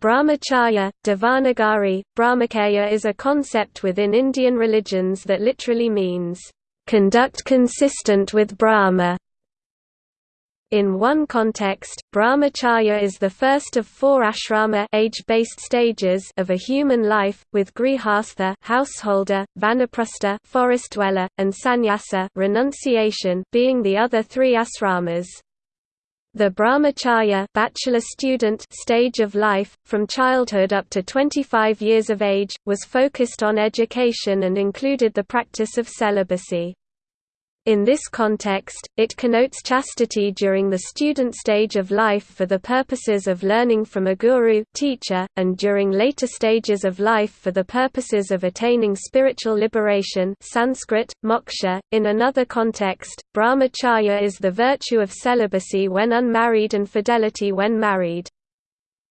Brahmacharya, Devanagari, Brahmacharya is a concept within Indian religions that literally means, "...conduct consistent with Brahma". In one context, brahmacharya is the first of four ashrama age-based stages of a human life, with grihastha householder, vanaprastha forest dweller, and sannyasa renunciation being the other three asramas. The brahmacharya bachelor student stage of life, from childhood up to 25 years of age, was focused on education and included the practice of celibacy. In this context, it connotes chastity during the student stage of life for the purposes of learning from a guru teacher, and during later stages of life for the purposes of attaining spiritual liberation Sanskrit, moksha. .In another context, brahmacharya is the virtue of celibacy when unmarried and fidelity when married.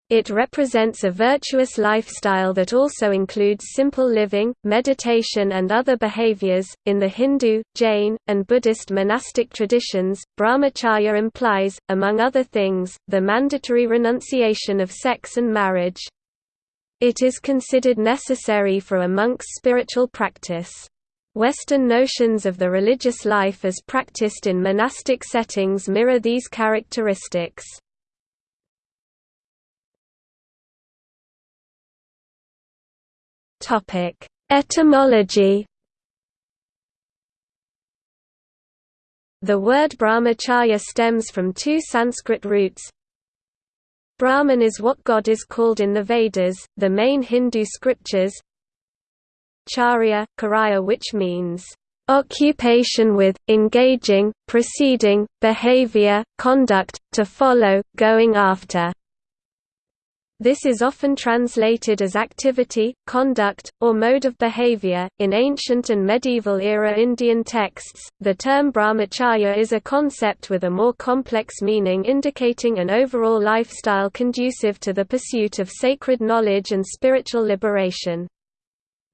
It represents a virtuous lifestyle that also includes simple living, meditation, and other behaviors. In the Hindu, Jain, and Buddhist monastic traditions, brahmacharya implies, among other things, the mandatory renunciation of sex and marriage. It is considered necessary for a monk's spiritual practice. Western notions of the religious life as practiced in monastic settings mirror these characteristics. Topic: Etymology. The word brahmacharya stems from two Sanskrit roots. Brahman is what God is called in the Vedas, the main Hindu scriptures. Charya, karya which means occupation with, engaging, proceeding, behavior, conduct, to follow, going after. This is often translated as activity, conduct, or mode of behavior. In ancient and medieval era Indian texts, the term brahmacharya is a concept with a more complex meaning indicating an overall lifestyle conducive to the pursuit of sacred knowledge and spiritual liberation.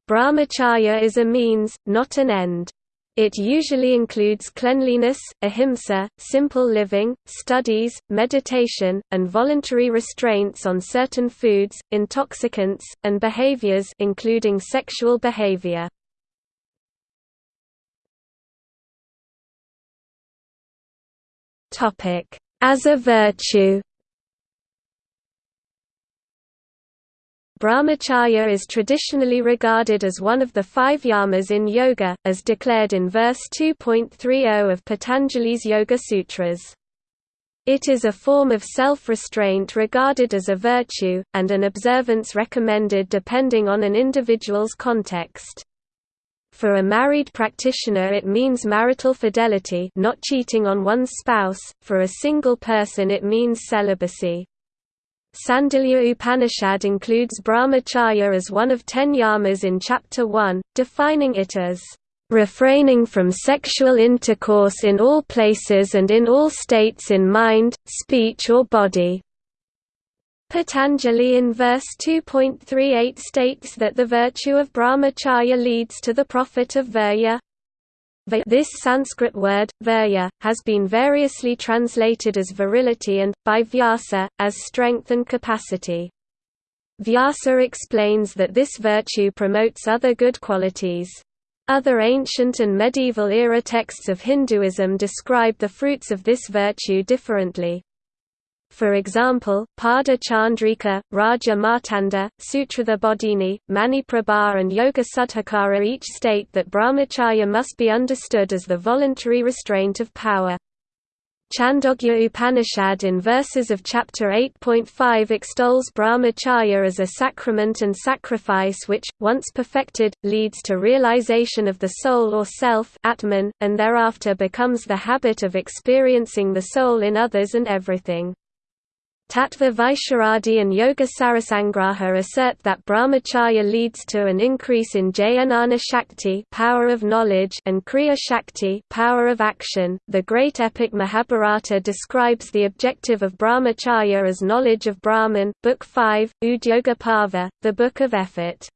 Brahmacharya is a means, not an end. It usually includes cleanliness, ahimsa, simple living, studies, meditation, and voluntary restraints on certain foods, intoxicants, and behaviors including sexual behavior. As a virtue Brahmacharya is traditionally regarded as one of the five yamas in yoga, as declared in verse 2.30 of Patanjali's Yoga Sutras. It is a form of self-restraint regarded as a virtue, and an observance recommended depending on an individual's context. For a married practitioner it means marital fidelity not cheating on one's spouse, for a single person it means celibacy. Sandilya Upanishad includes brahmacharya as one of ten yamas in Chapter 1, defining it as refraining from sexual intercourse in all places and in all states in mind, speech or body. Patanjali in verse 2.38 states that the virtue of brahmacharya leads to the profit of virya. This Sanskrit word, virya, has been variously translated as virility and, by Vyasa, as strength and capacity. Vyasa explains that this virtue promotes other good qualities. Other ancient and medieval era texts of Hinduism describe the fruits of this virtue differently. For example, Pada Chandrika, Raja Martanda, Sutratha Bodhini, Maniprabha and Yoga Sudhakara each state that brahmacharya must be understood as the voluntary restraint of power. Chandogya Upanishad in verses of chapter 8.5 extols brahmacharya as a sacrament and sacrifice which, once perfected, leads to realization of the soul or self atman, and thereafter becomes the habit of experiencing the soul in others and everything. Tattva Vaisharadi and Yoga Sarasangraha assert that brahmacharya leads to an increase in Jnana Shakti power of knowledge and Kriya Shakti power of action. The great epic Mahabharata describes the objective of brahmacharya as knowledge of Brahman, Book 5, Udyoga Parva, the Book of Effort.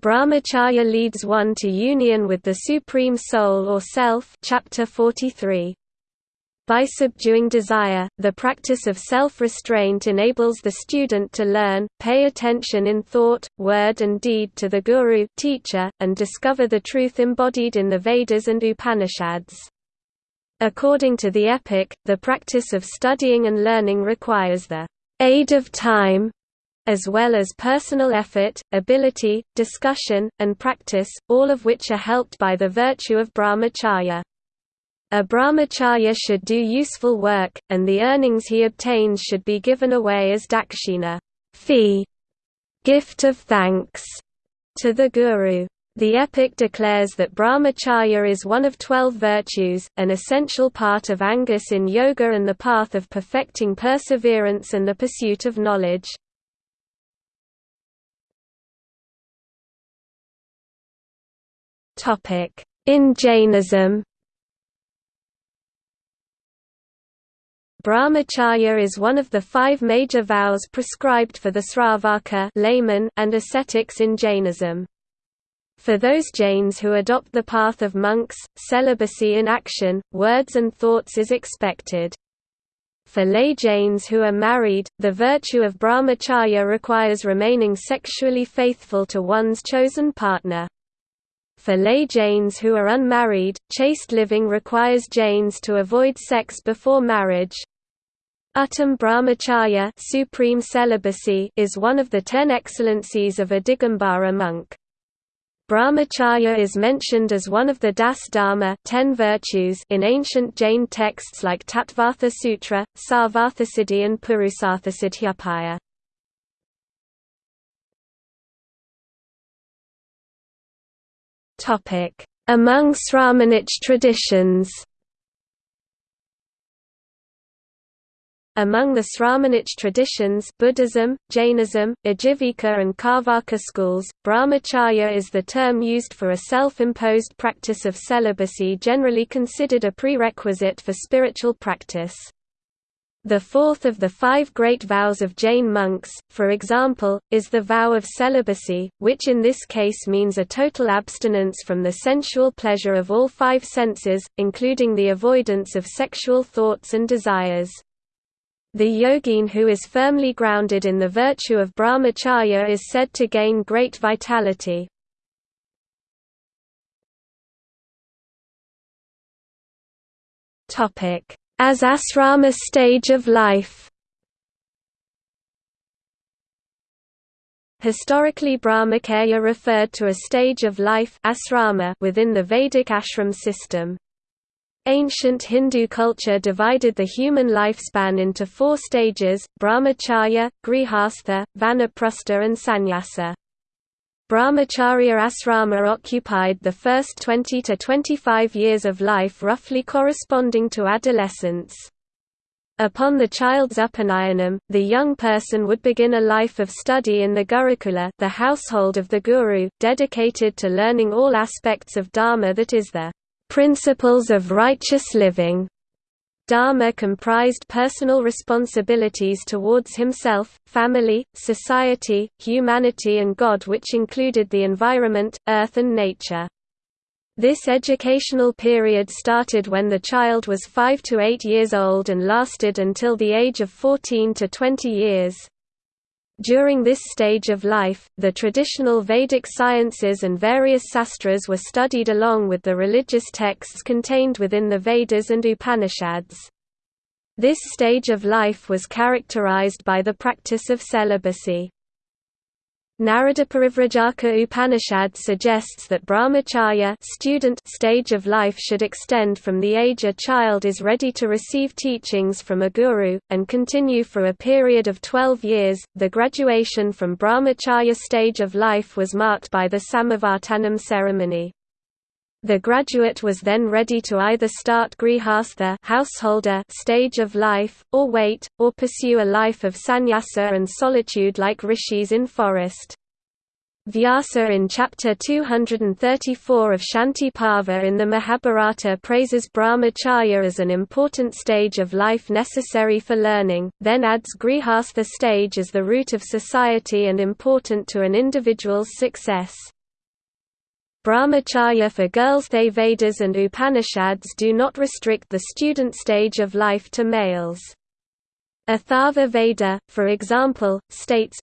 Brahmacharya leads one to union with the Supreme Soul or Self chapter 43. By subduing desire, the practice of self-restraint enables the student to learn, pay attention in thought, word and deed to the guru teacher, and discover the truth embodied in the Vedas and Upanishads. According to the epic, the practice of studying and learning requires the aid of time, as well as personal effort, ability, discussion, and practice, all of which are helped by the virtue of brahmacharya. A brahmacharya should do useful work, and the earnings he obtains should be given away as dakshina fee, gift of thanks, to the guru. The epic declares that brahmacharya is one of twelve virtues, an essential part of Angas in yoga and the path of perfecting perseverance and the pursuit of knowledge. In Jainism Brahmacharya is one of the five major vows prescribed for the Sravaka layman and ascetics in Jainism. For those Jains who adopt the path of monks, celibacy in action, words and thoughts is expected. For lay Jains who are married, the virtue of brahmacharya requires remaining sexually faithful to one's chosen partner. For lay Jains who are unmarried, chaste living requires Jains to avoid sex before marriage. Uttam brahmacharya supreme celibacy is one of the ten excellencies of a Digambara monk. Brahmacharya is mentioned as one of the Das Dharma ten virtues in ancient Jain texts like Tattvartha Sutra, Sarvarthasiddhi and Purusarthasiddhyapaya. Among Sramanic traditions Among the Sramanic traditions Buddhism, Jainism, Ajivika and Carvaka schools, brahmacharya is the term used for a self-imposed practice of celibacy generally considered a prerequisite for spiritual practice. The fourth of the five great vows of Jain monks, for example, is the vow of celibacy, which in this case means a total abstinence from the sensual pleasure of all five senses, including the avoidance of sexual thoughts and desires. The yogin who is firmly grounded in the virtue of brahmacharya is said to gain great vitality. As asrama stage of life Historically Brahmacharya referred to a stage of life asrama within the Vedic ashram system. Ancient Hindu culture divided the human lifespan into four stages, brahmacharya, grihastha, vanaprastha and sannyasa. Brahmacharya asrama occupied the first 20 to 25 years of life roughly corresponding to adolescence. Upon the child's upanayanam, the young person would begin a life of study in the Gurukula the household of the Guru, dedicated to learning all aspects of Dharma that is the Principles of Righteous Living. Dharma comprised personal responsibilities towards himself, family, society, humanity and God which included the environment, earth and nature. This educational period started when the child was 5 to 8 years old and lasted until the age of 14 to 20 years. During this stage of life, the traditional Vedic sciences and various sastras were studied along with the religious texts contained within the Vedas and Upanishads. This stage of life was characterized by the practice of celibacy. Naradiparivrajaka Upanishad suggests that brahmacharya student stage of life should extend from the age a child is ready to receive teachings from a guru, and continue for a period of 12 years. The graduation from brahmacharya stage of life was marked by the Samavartanam ceremony. The graduate was then ready to either start grihastha householder stage of life, or wait, or pursue a life of sannyasa and solitude like rishis in forest. Vyasa in chapter 234 of Shanti Parva in the Mahabharata praises brahmacharya as an important stage of life necessary for learning, then adds grihastha stage as the root of society and important to an individual's success. Brahmacharya for girls The Vedas and Upanishads do not restrict the student stage of life to males. Atharva Veda, for example, states,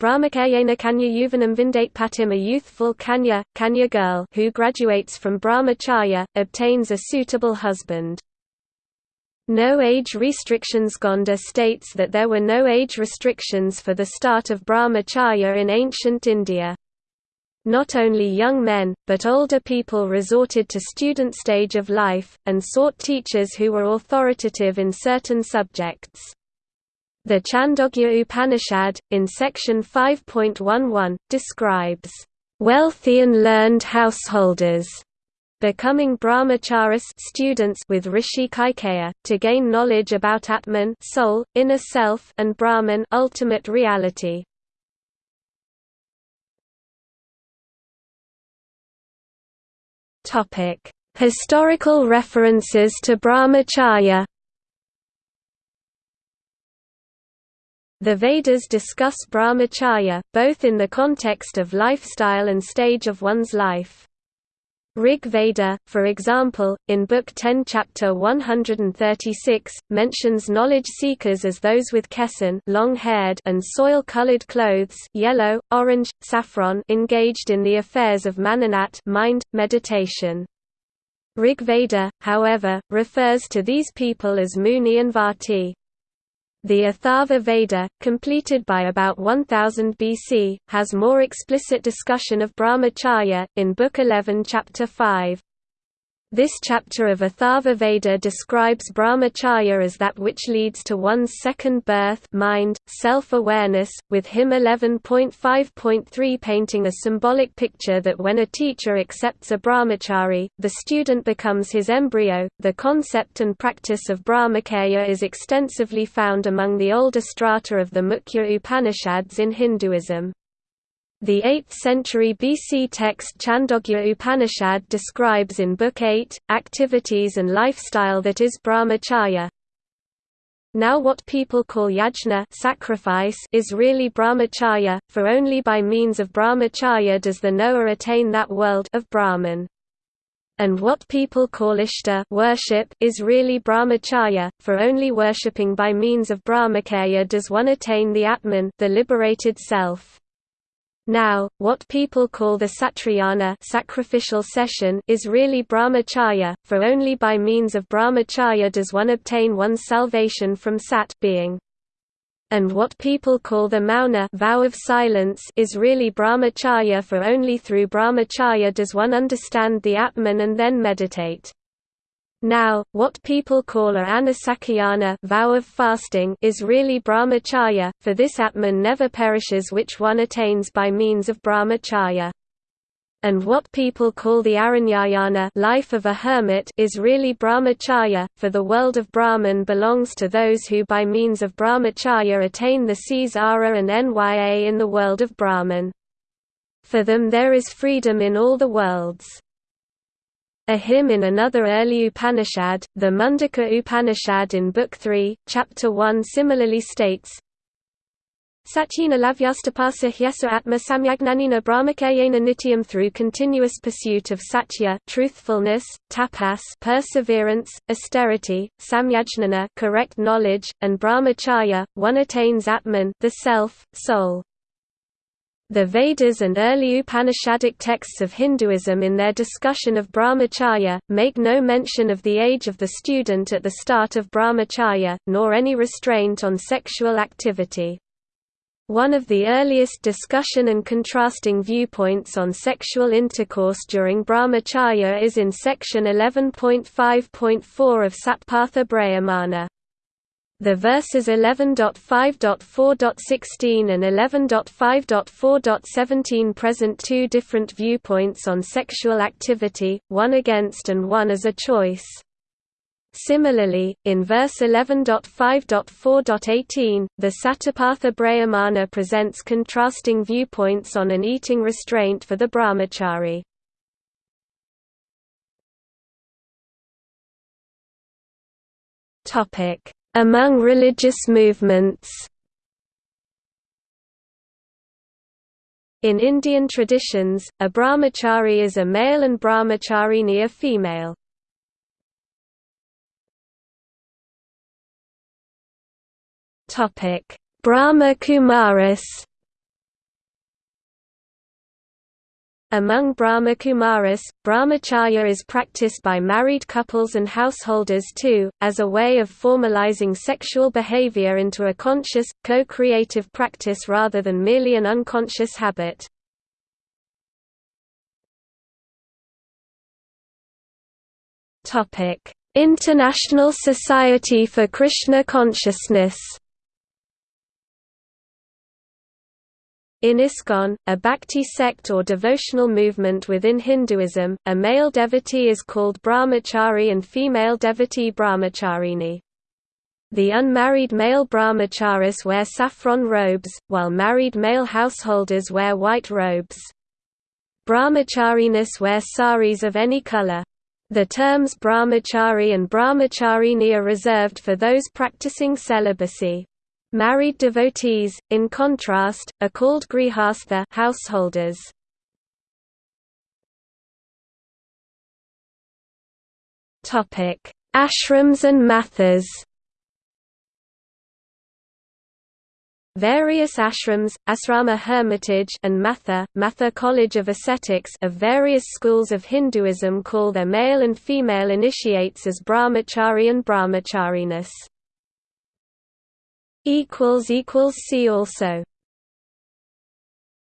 Brahmacayena Kanya Yuvanam Vindate Patim a youthful Kanya, Kanya girl who graduates from Brahmacharya, obtains a suitable husband. No age restrictions Gonda states that there were no age restrictions for the start of Brahmacharya in ancient India. Not only young men, but older people resorted to student stage of life, and sought teachers who were authoritative in certain subjects. The Chandogya Upanishad, in section 5.11, describes, "...wealthy and learned householders." becoming brahmacharis students with Rishi Kaikeya, to gain knowledge about Atman soul, inner self and Brahman ultimate reality. Historical references to Brahmacharya The Vedas discuss brahmacharya, both in the context of lifestyle and stage of one's life. Rig Veda, for example, in Book 10 Chapter 136, mentions knowledge seekers as those with kesan long-haired and soil-colored clothes yellow, orange, saffron engaged in the affairs of mananat mind, meditation. Rig Veda, however, refers to these people as Muni and Vati. The Atharva Veda, completed by about 1000 BC, has more explicit discussion of brahmacharya, in Book 11 Chapter 5. This chapter of Atharva Veda describes brahmacharya as that which leads to one's second birth mind, self-awareness, with hymn 11.5.3 painting a symbolic picture that when a teacher accepts a brahmachari, the student becomes his embryo. The concept and practice of brahmacharya is extensively found among the older strata of the Mukhya Upanishads in Hinduism. The 8th century BC text Chandogya Upanishad describes in Book 8, activities and lifestyle that is brahmacharya. Now what people call yajna sacrifice is really brahmacharya, for only by means of brahmacharya does the knower attain that world of Brahman. And what people call ishta worship is really brahmacharya, for only worshipping by means of brahmacharya does one attain the atman the liberated self. Now, what people call the satrayana sacrificial session is really brahmacharya, for only by means of brahmacharya does one obtain one's salvation from sat being. And what people call the mauna vow of silence is really brahmacharya for only through brahmacharya does one understand the Atman and then meditate. Now, what people call a anasakayana vow of fasting is really brahmacharya, for this Atman never perishes which one attains by means of brahmacharya. And what people call the aranyayana life of a hermit is really brahmacharya, for the world of Brahman belongs to those who by means of brahmacharya attain the seas Ara and Nya in the world of Brahman. For them there is freedom in all the worlds. A hymn in another early Upanishad, the Mundaka Upanishad in Book 3, Chapter 1 similarly states, Satyena lavyastapasa hyesa atma samyagnanina brahmakayena nityam through continuous pursuit of satya truthfulness, tapas perseverance, austerity, samyajnana correct knowledge, and brahmacharya, one attains atman the self, soul. The Vedas and early Upanishadic texts of Hinduism in their discussion of brahmacharya, make no mention of the age of the student at the start of brahmacharya, nor any restraint on sexual activity. One of the earliest discussion and contrasting viewpoints on sexual intercourse during brahmacharya is in section 11.5.4 of Satapatha Brahmana. The verses 11.5.4.16 and 11.5.4.17 present two different viewpoints on sexual activity, one against and one as a choice. Similarly, in verse 11.5.4.18, the Satapatha Brahmana presents contrasting viewpoints on an eating restraint for the brahmachari. Topic among religious movements In Indian traditions, a brahmachari is a male and brahmacharini a female. Brahma Kumaris Among Brahmakumaris, brahmacharya is practiced by married couples and householders too, as a way of formalizing sexual behavior into a conscious, co-creative practice rather than merely an unconscious habit. International Society for Krishna Consciousness In ISKCON, a bhakti sect or devotional movement within Hinduism, a male devotee is called brahmachari and female devotee brahmacharini. The unmarried male brahmacharis wear saffron robes, while married male householders wear white robes. Brahmacharinis wear saris of any color. The terms brahmachari and brahmacharini are reserved for those practicing celibacy. Married devotees, in contrast, are called grihastha householders. Topic: Ashrams and mathas. Various ashrams, asrama hermitage and matha, matha college of ascetics of various schools of Hinduism call their male and female initiates as brahmachari and brahmacharinis. See also